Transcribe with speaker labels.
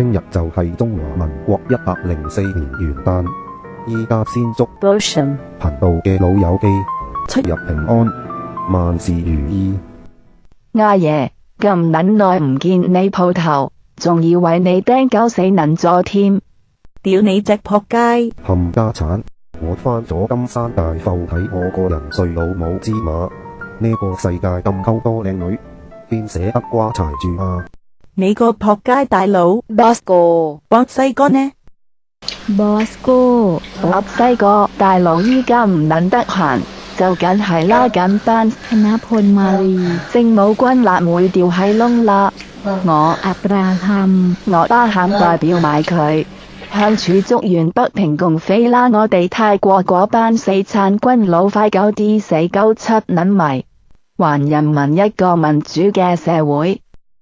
Speaker 1: 听日就系中华民国一百零四年元旦，依家先祝频道嘅老友记出入平安，万事如意。
Speaker 2: 阿爷咁捻耐唔见你铺头，仲以为你钉狗死能座添，
Speaker 3: 屌你只扑街！
Speaker 1: 冚家铲，我翻咗金山大埠睇我个人睡老母之马，呢个世界咁沟多靓女，边舍得瓜柴住啊？
Speaker 3: 你个扑街大佬
Speaker 2: ，boss
Speaker 3: 哥，巴西哥呢
Speaker 4: ？boss
Speaker 2: 哥，巴西哥，大佬依家唔捻得闲，就紧系拉紧班。正武军辣妹掉喺窿啦，我
Speaker 4: 阿爸喊，
Speaker 2: 我爸喊代表买佢。向厨足员不平共飞啦，我哋泰国嗰班死残军佬快九啲死九七捻迷，还人民一个民主嘅社会。